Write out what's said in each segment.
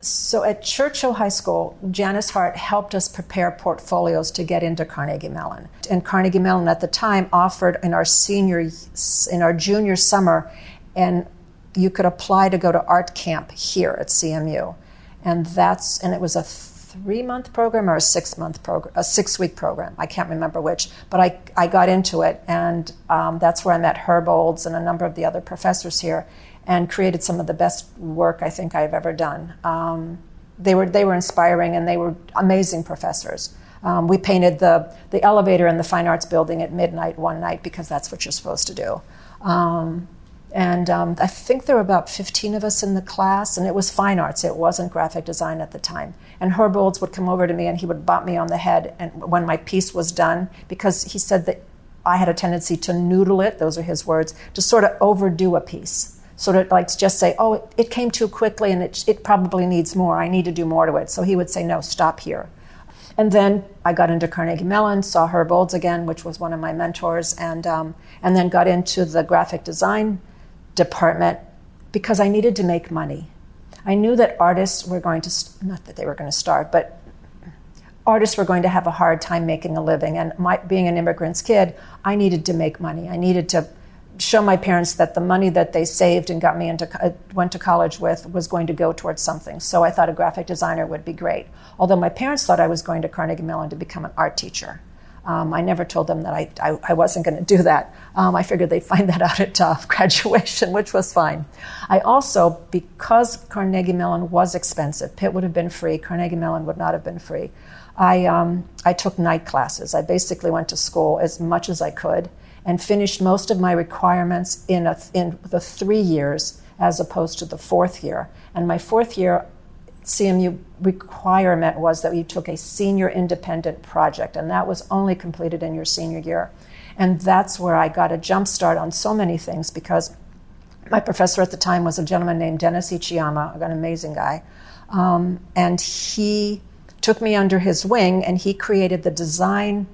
So at Churchill High School, Janice Hart helped us prepare portfolios to get into Carnegie Mellon. And Carnegie Mellon at the time offered in our senior, in our junior summer, and you could apply to go to art camp here at CMU. And that's, and it was a three month program or a six month program, a six week program. I can't remember which, but I, I got into it, and um, that's where I met Herb Olds and a number of the other professors here and created some of the best work I think I've ever done. Um, they were they were inspiring and they were amazing professors. Um, we painted the the elevator in the fine arts building at midnight one night because that's what you're supposed to do. Um, and um, I think there were about 15 of us in the class, and it was fine arts. It wasn't graphic design at the time. And Herb Olds would come over to me and he would bop me on the head and when my piece was done because he said that I had a tendency to noodle it. Those are his words to sort of overdo a piece sort of like to just say, oh, it, came too quickly and it, it probably needs more. I need to do more to it. So he would say, no, stop here. And then I got into Carnegie Mellon, saw Herb Olds again, which was one of my mentors, and, um, and then got into the graphic design department because I needed to make money. I knew that artists were going to, not that they were going to starve, but artists were going to have a hard time making a living. And my, being an immigrant's kid, I needed to make money. I needed to show my parents that the money that they saved and got me into uh, went to college with was going to go towards something. So I thought a graphic designer would be great. Although my parents thought I was going to Carnegie Mellon to become an art teacher. Um, I never told them that I, I, I wasn't going to do that. Um, I figured they'd find that out at uh, graduation, which was fine. I also, because Carnegie Mellon was expensive, Pitt would have been free, Carnegie Mellon would not have been free. I, um, I took night classes. I basically went to school as much as I could and finished most of my requirements in, a, in the three years as opposed to the fourth year. And my fourth year CMU requirement was that you took a senior independent project, and that was only completed in your senior year. And that's where I got a jump start on so many things because my professor at the time was a gentleman named Dennis Ichiyama, an amazing guy. Um, and he took me under his wing and he created the design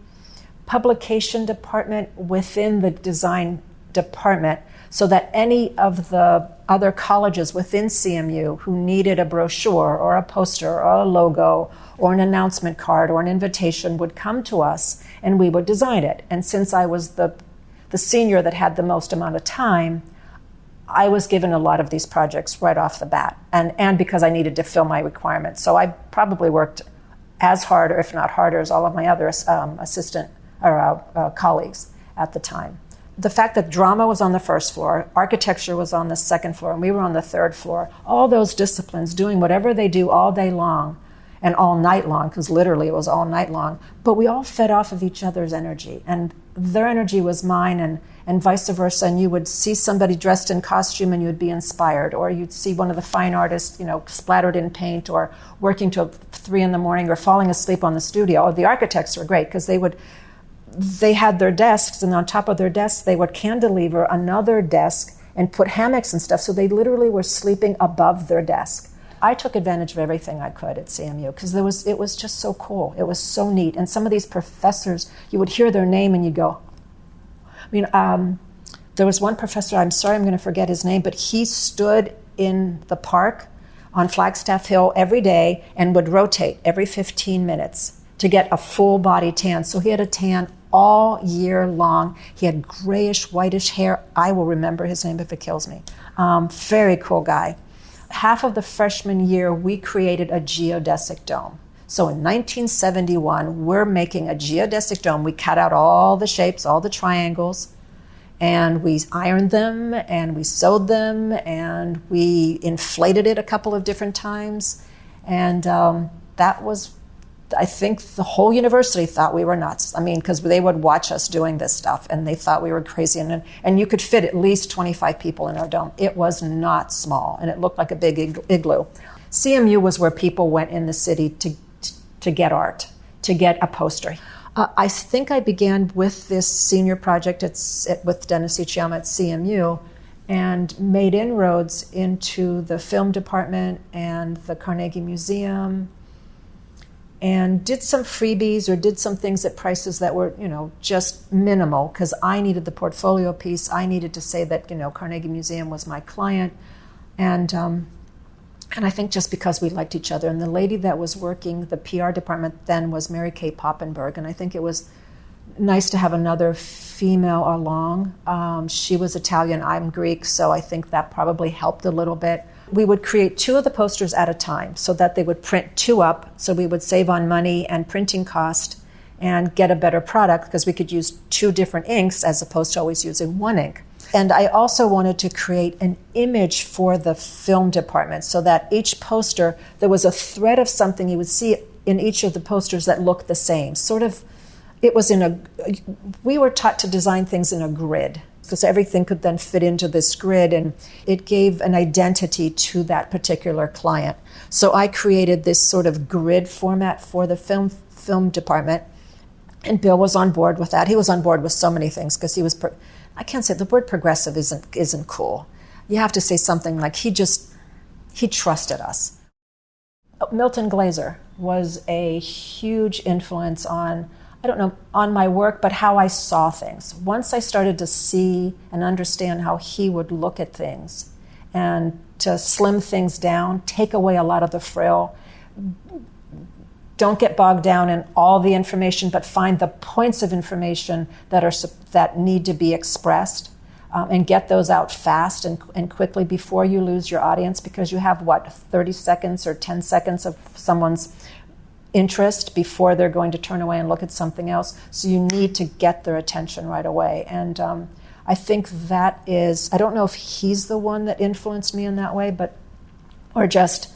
publication department within the design department so that any of the other colleges within CMU who needed a brochure or a poster or a logo or an announcement card or an invitation would come to us and we would design it. And since I was the, the senior that had the most amount of time, I was given a lot of these projects right off the bat, and, and because I needed to fill my requirements. So I probably worked as hard, or if not harder, as all of my other um, assistant or uh, uh, colleagues at the time. The fact that drama was on the first floor, architecture was on the second floor, and we were on the third floor, all those disciplines doing whatever they do all day long and all night long, because literally it was all night long, but we all fed off of each other's energy. And their energy was mine, and, and vice versa. And you would see somebody dressed in costume and you would be inspired, or you'd see one of the fine artists, you know, splattered in paint, or working till three in the morning, or falling asleep on the studio. Or the architects were great because they would they had their desks, and on top of their desks, they would cantilever another desk and put hammocks and stuff. So they literally were sleeping above their desk. I took advantage of everything I could at CMU because there was it was just so cool. It was so neat. And some of these professors, you would hear their name and you'd go. I mean, um, there was one professor. I'm sorry, I'm going to forget his name, but he stood in the park on Flagstaff Hill every day and would rotate every 15 minutes to get a full body tan. So he had a tan all year long. He had grayish, whitish hair. I will remember his name if it kills me. Um, very cool guy. Half of the freshman year, we created a geodesic dome. So in 1971, we're making a geodesic dome. We cut out all the shapes, all the triangles, and we ironed them and we sewed them and we inflated it a couple of different times. And um, that was I think the whole university thought we were nuts. I mean, because they would watch us doing this stuff and they thought we were crazy. And, and you could fit at least 25 people in our dome. It was not small and it looked like a big igloo. CMU was where people went in the city to, to get art, to get a poster. Uh, I think I began with this senior project at, at, with Dennis Ichiyama at CMU and made inroads into the film department and the Carnegie Museum and did some freebies or did some things at prices that were, you know, just minimal because I needed the portfolio piece. I needed to say that, you know, Carnegie Museum was my client. And um, And I think just because we liked each other. And the lady that was working the PR department then was Mary Kay Poppenberg. And I think it was nice to have another female along. Um, she was Italian, I'm Greek, so I think that probably helped a little bit. We would create two of the posters at a time so that they would print two up, so we would save on money and printing cost and get a better product because we could use two different inks as opposed to always using one ink. And I also wanted to create an image for the film department so that each poster, there was a thread of something you would see in each of the posters that looked the same. Sort of, it was in a, we were taught to design things in a grid because everything could then fit into this grid and it gave an identity to that particular client. So I created this sort of grid format for the film film department and Bill was on board with that. He was on board with so many things because he was, pro- I can't say the word progressive isn't, isn't cool. You have to say something like he just, he trusted us. Milton Glaser was a huge influence on, I don't know, on my work, but how I saw things. Once I started to see and understand how he would look at things and to slim things down, take away a lot of the frill, don't get bogged down in all the information, but find the points of information that are that need to be expressed, um, and get those out fast and, and quickly before you lose your audience, because you have what 30 seconds or 10 seconds of someone's interest before they're going to turn away and look at something else. So you need to get their attention right away, and um, I think that is. I don't know if he's the one that influenced me in that way, but or just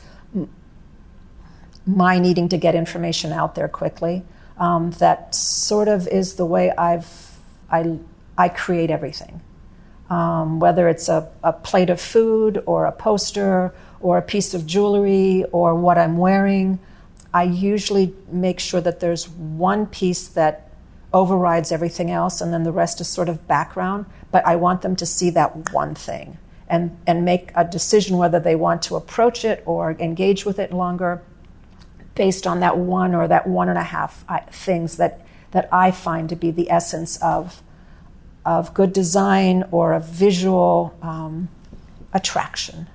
my needing to get information out there quickly. Um, that sort of is the way I've I I create everything. Um, whether it's a, a plate of food or a poster or a piece of jewelry or what I'm wearing, I usually make sure that there's one piece that overrides everything else and then the rest is sort of background. But I want them to see that one thing and, and make a decision whether they want to approach it or engage with it longer based on that one or that one and a half things that, that I find to be the essence of, of good design or a visual um, attraction.